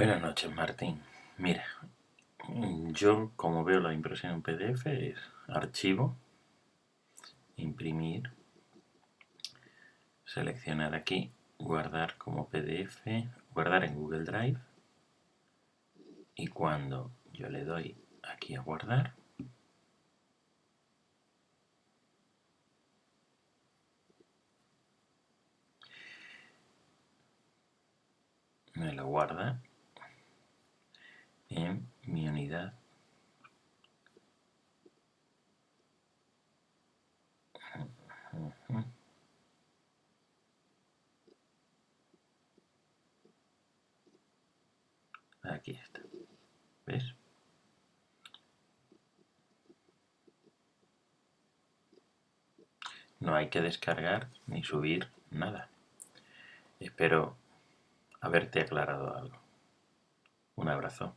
Buenas noches, Martín. Mira, yo como veo la impresión en PDF es archivo, imprimir, seleccionar aquí, guardar como PDF, guardar en Google Drive y cuando yo le doy aquí a guardar, me lo guarda aquí está. ¿ves? no hay que descargar ni subir nada. Espero haberte aclarado algo. Un abrazo